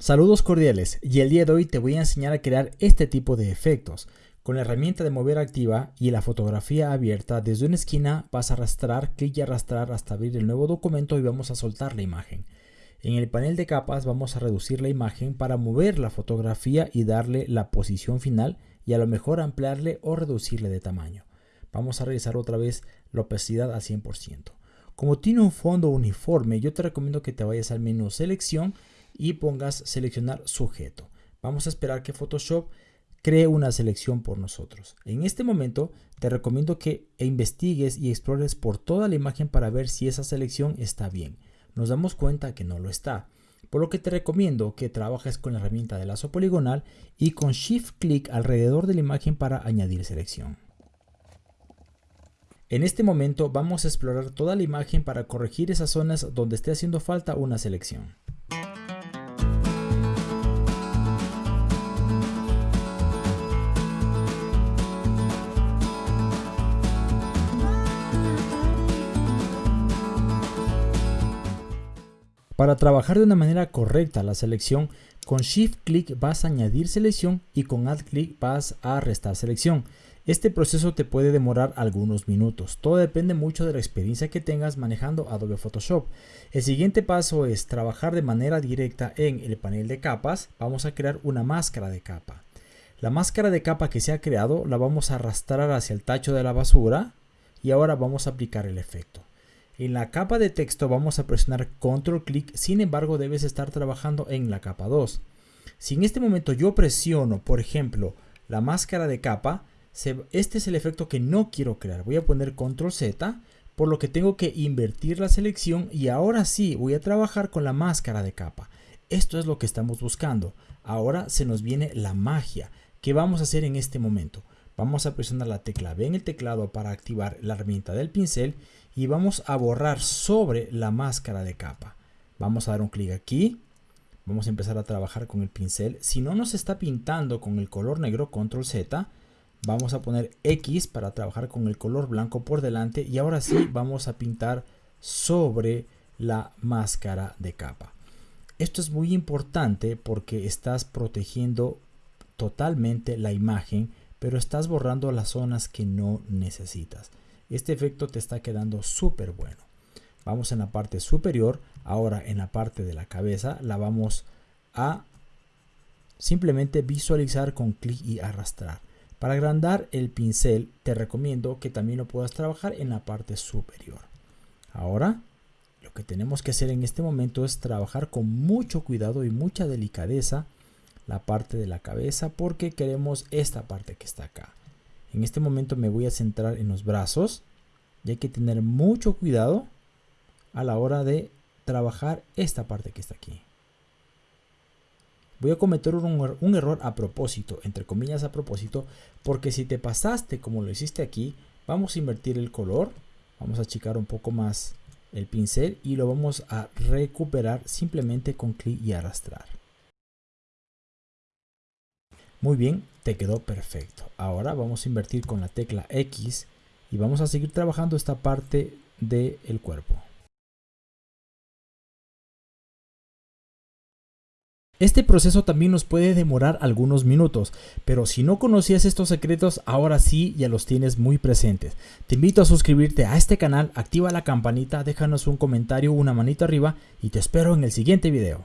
Saludos cordiales y el día de hoy te voy a enseñar a crear este tipo de efectos. Con la herramienta de mover activa y la fotografía abierta desde una esquina vas a arrastrar, clic y arrastrar hasta abrir el nuevo documento y vamos a soltar la imagen. En el panel de capas vamos a reducir la imagen para mover la fotografía y darle la posición final y a lo mejor ampliarle o reducirle de tamaño. Vamos a realizar otra vez la opacidad al 100%. Como tiene un fondo uniforme, yo te recomiendo que te vayas al menú selección y pongas seleccionar sujeto. Vamos a esperar que Photoshop cree una selección por nosotros. En este momento te recomiendo que investigues y explores por toda la imagen para ver si esa selección está bien. Nos damos cuenta que no lo está. Por lo que te recomiendo que trabajes con la herramienta de lazo poligonal y con Shift Click alrededor de la imagen para añadir selección. En este momento vamos a explorar toda la imagen para corregir esas zonas donde esté haciendo falta una selección. Para trabajar de una manera correcta la selección, con Shift Click vas a añadir selección y con Alt Click vas a restar selección. Este proceso te puede demorar algunos minutos. Todo depende mucho de la experiencia que tengas manejando Adobe Photoshop. El siguiente paso es trabajar de manera directa en el panel de capas. Vamos a crear una máscara de capa. La máscara de capa que se ha creado la vamos a arrastrar hacia el tacho de la basura y ahora vamos a aplicar el efecto. En la capa de texto vamos a presionar control clic, sin embargo debes estar trabajando en la capa 2. Si en este momento yo presiono, por ejemplo, la máscara de capa, este es el efecto que no quiero crear. Voy a poner control Z, por lo que tengo que invertir la selección y ahora sí voy a trabajar con la máscara de capa. Esto es lo que estamos buscando. Ahora se nos viene la magia. ¿Qué vamos a hacer en este momento? Vamos a presionar la tecla B en el teclado para activar la herramienta del pincel y vamos a borrar sobre la máscara de capa. Vamos a dar un clic aquí. Vamos a empezar a trabajar con el pincel. Si no nos está pintando con el color negro, control Z, vamos a poner X para trabajar con el color blanco por delante y ahora sí vamos a pintar sobre la máscara de capa. Esto es muy importante porque estás protegiendo totalmente la imagen, pero estás borrando las zonas que no necesitas. Este efecto te está quedando súper bueno. Vamos en la parte superior, ahora en la parte de la cabeza la vamos a simplemente visualizar con clic y arrastrar. Para agrandar el pincel te recomiendo que también lo puedas trabajar en la parte superior. Ahora lo que tenemos que hacer en este momento es trabajar con mucho cuidado y mucha delicadeza la parte de la cabeza porque queremos esta parte que está acá. En este momento me voy a centrar en los brazos y hay que tener mucho cuidado a la hora de trabajar esta parte que está aquí. Voy a cometer un, error a propósito, entre comillas a propósito, porque si te pasaste como lo hiciste aquí, vamos a invertir el color, vamos a achicar un poco más el pincel y lo vamos a recuperar simplemente con clic y arrastrar. Muy bien, te quedó perfecto. Ahora vamos a invertir con la tecla X y vamos a seguir trabajando esta parte del cuerpo. Este proceso también nos puede demorar algunos minutos, pero si no conocías estos secretos, ahora sí ya los tienes muy presentes. Te invito a suscribirte a este canal, activa la campanita, déjanos un comentario, una manito arriba y te espero en el siguiente video.